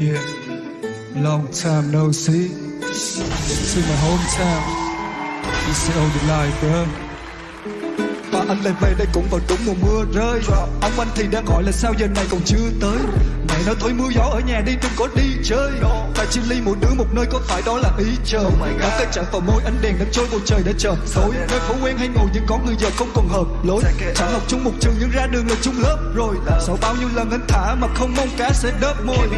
Yeah, long time no see. Is my hometown. This is all the life, bro. Anh lại về đây cũng vào đúng mùa mưa rơi. Ông anh thì đang gọi là sao giờ này còn chưa tới. Mẹ nói thôi mưa gió ở nhà đi đừng có đi chơi. Tại chia ly mỗi đứa một nơi có phải đó là ý chờ Đắm tay chạm vào môi ánh đèn đang trôi bầu trời đã chờ. Tối Nơi phố quen hay ngồi nhưng có người giờ không còn hợp lối. Chẳng học chung một trường nhưng ra đường là chung lớp rồi. Sau bao nhiêu lần anh thả mà không mong cá sẽ đớp môi.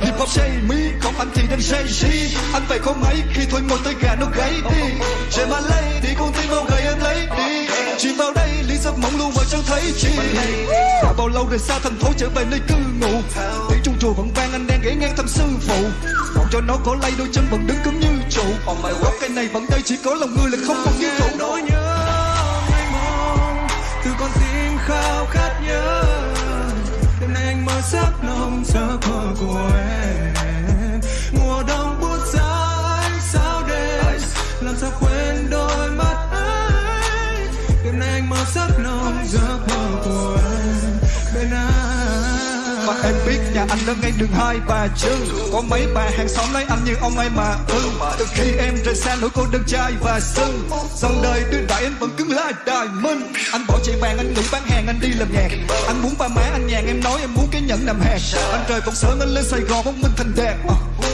Hip hop say me, còn anh thì đang say she. Anh phải không mấy khi thôi môi tới gà nó gáy đi. Chạy mà lấy đi con tim mau gầy em lấy đi. Chìm vào mộng luôn mà chẳng thấy chi. Đã bao lâu rời xa thành phố trở về nơi cư ngụ? Tiếng trung chùa vẫn vang, anh đang ghé ngang thăm sư phụ. Còn cho nó có lay đôi chân vẫn đứng cứng như trụ. Gốc cây này vẫn đây, chỉ có lòng người là không còn như cũ. Nỗi nhớ mênh mông, từ con tim khao khát nhớ. Đêm nay anh mơ giấc nồng giấc mơ của em. Mùa đông buốt giá sao đêm? Làm sao quên em biết nhà anh ở ngay đường hai bà trưng Có mấy bà hàng xóm lấy anh như ông ai mà ưng. Từ khi em rời xa nỗi cô đơn trai và sưng Dòng đời đưa đại anh vẫn cứng lai đài minh. Anh bỏ chạy vàng anh ngủ bán hàng, anh đi làm nhạc. Anh muốn ba má, anh nhàn, em nói em muốn cái nhẫn nằm hạt Anh rời công sớm, anh lên Sài Gòn, bóng minh thành đẹp.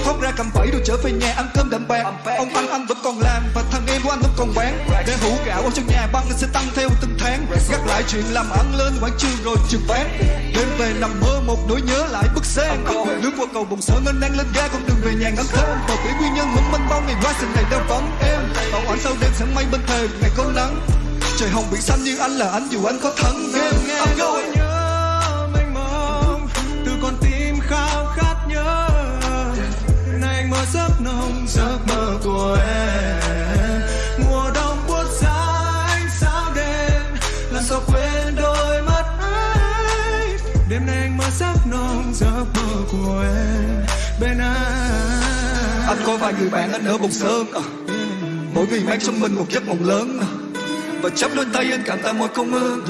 Thoát ra cầm bẫy rồi trở về nhà ăn cơm đậm bạc Ông anh anh vẫn còn làm và thằng em của anh vẫn còn bán. Để hũ gạo ở trong nhà băng anh sẽ tăng theo từng tháng. Gác lại chuyện làm ăn lên quảng trường rồi trường bán. Đêm về nằm mơ một nỗi nhớ lại bức xanh Lướt qua cầu bồng sở ngân đang lên ga con đường về nhà ngắm thơm Bờ biển nguyên nhân mong manh bao ngày qua xin này đang vắng em. Bảo anh sau đêm sẽ mây bên thềm ngày có nắng. Trời hồng biển xanh như anh là anh dù anh có em. Nghe I'm going giấc mơ của em mùa đông buốt giá ánh sao đêm làm sao quên đôi mắt ấy đêm nay anh mơ giấc nồng giấc mơ của em bên anh Anh có vài người bạn anh ở Bồng Sơn. À. Mỗi người mang trong mình một giấc mộng lớn. À. Và chấp đôi tay anh cảm tạ mọi công ơn.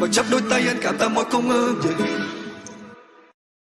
Và chấp đôi tay anh cảm tạ mọi công ơn yeah.